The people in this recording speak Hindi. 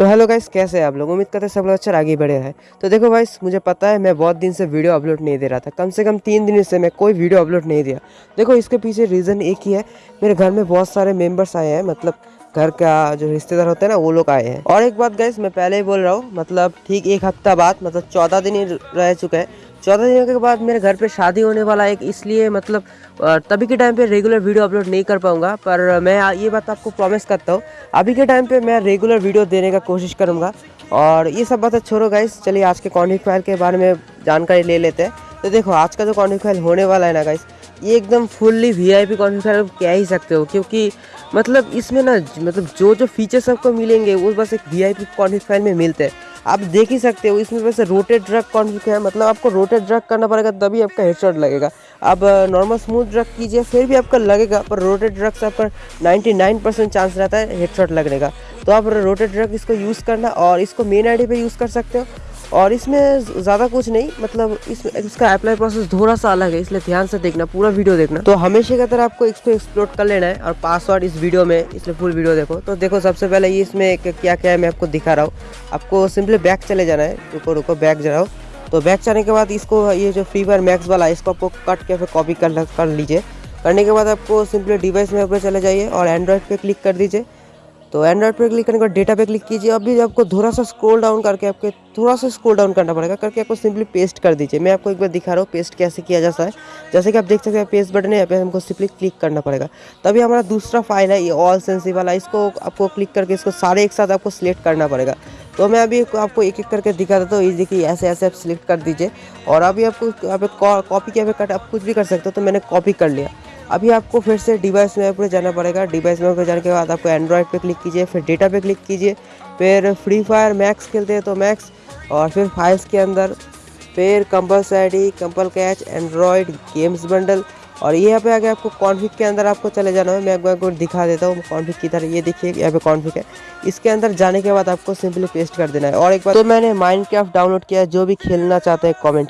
तो हेलो गाइस कैसे हैं आप लोग? उम्मीद करते हैं सब लोग अच्छा आगे बढ़े हैं। तो देखो गाइस मुझे पता है मैं बहुत दिन से वीडियो अपलोड नहीं दे रहा था। कम से कम तीन दिन से मैं कोई वीडियो अपलोड नहीं दिया। देखो, इसके पीछे रीज़न एक ही है। मेरे घर में बहुत सारे मेंबर्स आए हैं मतलब घर का जो रिश्तेदार होते हैं ना, वो लोग आए हैं। और एक बात गाइस मैं पहले ही बोल रहा हूँ मतलब ठीक एक हफ़्ता बाद मतलब चौदह दिन ही रह चुके हैं। चौदह दिनों के बाद मेरे घर पे शादी होने वाला है इसलिए मतलब तभी के टाइम पे रेगुलर वीडियो अपलोड नहीं कर पाऊँगा, पर मैं ये बात आपको प्रॉमिस करता हूँ, अभी के टाइम पे मैं रेगुलर वीडियो देने का कोशिश करूँगा, और ये सब बातें छोड़ो गाइस चलिए आज के कॉन्टेक्ट फ़ाइल के बारे में जानकारी ले लेते हैं। तो देखो, आज का जो कॉन्टेक्ट फ़ाइल होने वाला है ना गाइस ये एकदम fully V I P contact file कह ही सकते हो, क्योंकि मतलब इसमें ना मतलब जो जो फीचर्स आपको मिलेंगे, वो बस एक V I P contact file में मिलते हैं। आप देख ही सकते हो, इसमें वैसे रोटेड ड्रग कॉन्फिक है? मतलब आपको रोटेड ड्रग करना पड़ेगा, तभी आपका हेडशॉट लगेगा। आप नॉर्मल स्मूथ ड्रग कीजिए, फिर भी आपका लगेगा, पर रोटेड ड्रग से आपका 99 परसेंट चांस रहता है हेडशॉट लगने का। तो आप रोटेड ड्रग इसको यूज़ करना और इसको मेन आई पे यूज़ कर सकते हो। और इसमें ज़्यादा कुछ नहीं मतलब इसमें इसका अप्लाई प्रोसेस थोड़ा सा अलग है, इसलिए ध्यान से देखना, पूरा वीडियो देखना। तो हमेशा की तरह आपको इसको एक्सप्लोर कर लेना है और पासवर्ड इस वीडियो में, इसलिए फुल वीडियो देखो। तो देखो, सबसे पहले ये इसमें क्या क्या है, मैं आपको दिखा रहा हूँ। आपको सिंपली बैक चले जाना है। रुको रुको बैक जाओ तो बैक जाने के बाद इसको, ये जो फ्री फायर मैक्स वाला है, इसको आपको कट के फिर कॉपी कर लीजिए। करने के बाद आपको सिंपली डिवाइस में ऊपर चले जाइए और एंड्रॉयड पे क्लिक कर दीजिए। तो एंड्रॉइड पर क्लिक करने के बाद डेटा पे क्लिक कीजिए। अभी आपको थोड़ा सा स्क्रॉल डाउन करके आपके थोड़ा सा स्क्रॉल डाउन करना पड़ेगा, करके आपको सिंपली पेस्ट कर दीजिए। मैं आपको एक बार दिखा रहा हूँ पेस्ट कैसे किया जाता है। जैसे कि आप देख सकते हैं पेस्ट बटन है, यहाँ पे हमको सिंपली क्लिक करना पड़ेगा। तभी हमारा दूसरा फ़ाइल है, ये ऑल सेंसिव वाला। इसको आपको क्लिक करके इसको सारे एक साथ आपको सिलेक्ट करना पड़ेगा। तो मैं अभी आपको एक एक करके दिखा देता हूँ। ये देखिए ऐसे ऐसे आप सिलेक्ट कर दीजिए। और अभी आपको, यहाँ पे कॉपी क्या कट आप कुछ भी कर सकते हो तो मैंने कॉपी कर लिया। अभी आपको फिर से डिवाइस में पर जाना पड़ेगा। डिवाइस में जाने के बाद आपको एंड्रॉयड पे क्लिक कीजिए, फिर डेटा पे क्लिक कीजिए, फिर फ्री फायर मैक्स खेलते हैं तो मैक्स और फिर फाइल्स के अंदर, फिर कंपल्स आई कंपल कैच एंड्रॉयड गेम्स बंडल और यहाँ पे आगे आपको कॉन्फिक के अंदर आपको चले जाना है। मैं एक बार दिखा देता हूँ कॉन्फिक की तरह ये देखिए, यहाँ पे कॉन्फिक है। इसके अंदर जाने के बाद आपको सिंपली पेस्ट कर देना है। और एक बार तो मैंने माइंड डाउनलोड किया, जो भी खेलना चाहते हैं कॉमेंट